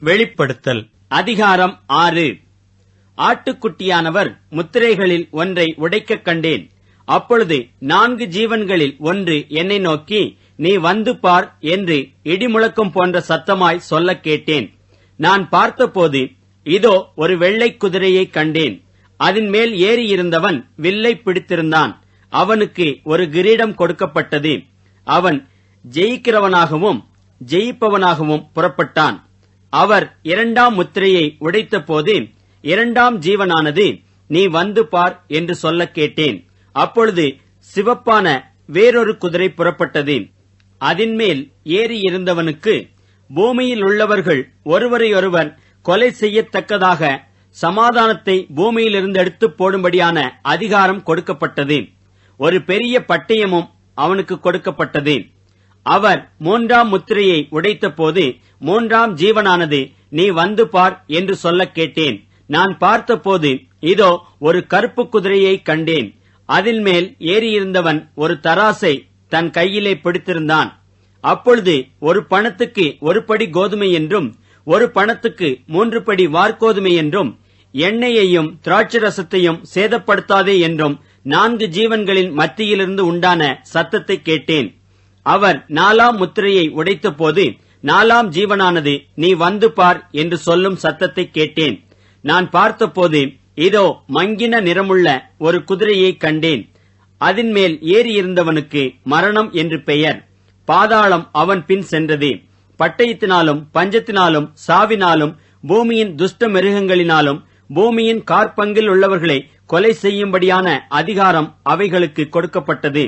வெளிப்படுத்தல். அதிகாரம் ஆறு. ஆட்டுக்குட்டியானவர் முத்திரைகளில் ஒன்றை உடைக்கக் கண்டேன். அப்பொழுது நான்கு ஜீவன்களில் ஒன்று என்னை நோக்கி நீ வந்து பார் என்று இடிமுழக்கம் போன்ற சத்தமாய் சொல்லக் கேட்டேன். நான் பார்த்தபோது இதோ ஒரு வெள்ளைக் குதிரையைக் கண்டேன். அதன் மேல் ஏறியிருந்தவன் வில்லை பிடித்திருந்தான். அவனுக்கு ஒரு கிரீடம் கொடுக்கப்பட்டது. அவன் ஜெயிக்கிறவனாகவும் ஜெயிப்பவனாகவும் புறப்பட்டான். அவர் இரண்டாம் முத்திரையை உடைத்தபோது இரண்டாம் ஜீவனானது நீ வந்து பார் என்று சொல்ல கேட்டேன். அப்பொழுது சிவப்பான வேறொரு குதிரை புறப்பட்டது. அதன்மேல் ஏறியிருந்தவனுக்கு பூமியில் உள்ளவர்கள் ஒருவரையொருவர் கொலை செய்யத்தக்கதாக சமாதானத்தை பூமியிலிருந்து எடுத்து போடும்படியான அதிகாரம் கொடுக்கப்பட்டது. ஒரு பெரிய பட்டயமும் அவனுக்கு கொடுக்கப்பட்டது. அவர் மூன்றாம் முத்திரையை உடைத்தபோது மூன்றாம் ஜீவனானது நீ வந்து பார் என்று சொல்லக் கேட்டேன். நான் பார்த்தபோது இதோ ஒரு கருப்பு குதிரையை கண்டேன். அதில் மேல் ஏறியிருந்தவன் ஒரு தராசை தன் கையிலே பிடித்திருந்தான். அப்பொழுது ஒரு பணத்துக்கு ஒரு படி கோதுமை என்றும் ஒரு பணத்துக்கு மூன்று படி வார்கோதுமை என்றும் எண்ணெயையும் திராட்சரசத்தையும் சேதப்படுத்தாதே என்றும் நான்கு ஜீவன்களின் மத்தியிலிருந்து உண்டான சத்தத்தை கேட்டேன். அவர் நாலாம் முத்திரையை உடைத்தபோது நாலாம் ஜீவனானது நீ வந்து பார் என்று சொல்லும் சத்தத்தை கேட்டேன். நான் பார்த்தபோது இதோ மங்கின நிறமுள்ள ஒரு குதிரையை கண்டேன். அதன் மேல் ஏறியிருந்தவனுக்கு மரணம் என்று பெயர். பாதாளம் அவன் பின் சென்றது. பட்டயத்தினாலும் பஞ்சத்தினாலும் சாவினாலும் பூமியின் துஷ்ட மிருகங்களினாலும் பூமியின் கார்பங்கில் உள்ளவர்களை கொலை செய்யும்படியான அதிகாரம் அவைகளுக்கு கொடுக்கப்பட்டது.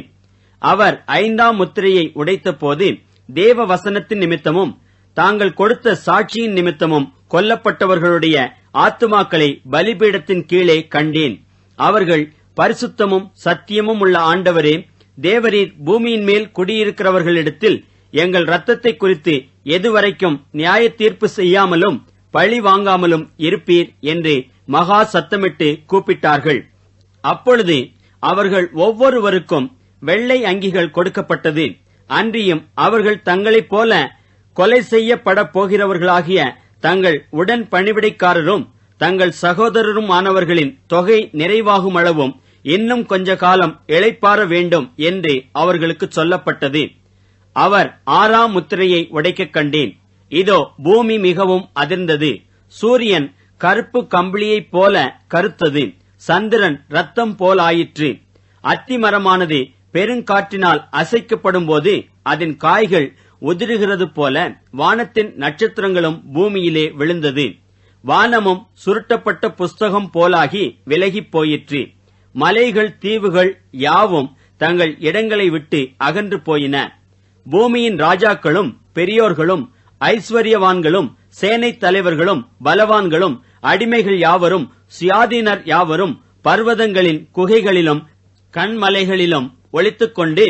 அவர் ஐந்தாம் முத்திரையை உடைத்தபோது தேவ வசனத்தின் நிமித்தமும் தாங்கள் கொடுத்த சாட்சியின் நிமித்தமும் கொல்லப்பட்டவர்களுடைய ஆத்துமாக்களை பலிபீடத்தின் கீழே கண்டேன். அவர்கள் பரிசுத்தமும் சத்தியமும் உள்ள ஆண்டவரே தேவரீர் பூமியின் மேல் குடியிருக்கிறவர்களிடத்தில் எங்கள் ரத்தத்தை குறித்து எதுவரைக்கும் நியாய தீர்ப்பு செய்யாமலும் பழி வாங்காமலும் இருப்பீர் என்று மகா சத்தமிட்டு கூப்பிட்டார்கள். அப்பொழுது அவர்கள் ஒவ்வொருவருக்கும் வெள்ளை அங்கிகள் கொடுக்கப்பட்டது. அன்றியும் அவர்கள் தங்களைப் போல கொலை செய்யப்பட போகிறவர்களாகிய தங்கள் உடன் பணிவிடைக்காரரும் தங்கள் சகோதரரும் ஆனவர்களின் தொகை நிறைவாகும் அளவும் இன்னும் கொஞ்ச காலம் இழைப்பார வேண்டும் என்று அவர்களுக்கு சொல்லப்பட்டது. அவர் ஆறாம் முத்திரையை உடைக்கக் கண்டேன். இதோ பூமி மிகவும் அதிர்ந்தது. சூரியன் கருப்பு கம்பளியைப் போல கருத்தது. சந்திரன் ரத்தம் போலாயிற்று. அத்திமரமானது பெருங்காற்றினால் அசைக்கப்படும் போது அதன் காய்கள் உதிருகிறது போல வானத்தின் நட்சத்திரங்களும் பூமியிலே விழுந்தது. வானமும் சுருட்டப்பட்ட புஸ்தகம் போலாகி விலகிப் போயிற்று. மலைகள் தீவுகள் யாவும் தங்கள் இடங்களை விட்டு அகன்று போயின. பூமியின் ராஜாக்களும் பெரியோர்களும் ஐஸ்வர்யவான்களும் சேனைத் தலைவர்களும் பலவான்களும் அடிமைகள் யாவரும் சுயாதீனர் யாவரும் பர்வதங்களின் குகைகளிலும் கண்மலைகளிலும் ஒளித்துக்கொண்டு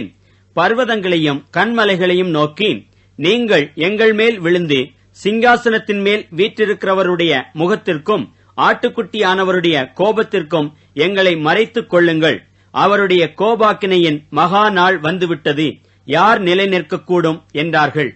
பர்வதங்களையும் கண்மலைகளையும் நோக்கி நீங்கள் எங்கள் மேல் விழுந்து சிங்காசனத்தின் மேல் வீற்றிருக்கிறவருடைய முகத்திற்கும் ஆட்டுக்குட்டியானவருடைய கோபத்திற்கும் எங்களை மறைத்துக் கொள்ளுங்கள். அவருடைய கோபாக்கினையின் மகா நாள் வந்துவிட்டது. யார் நிலை நிற்கக்கூடும் என்றார்கள்.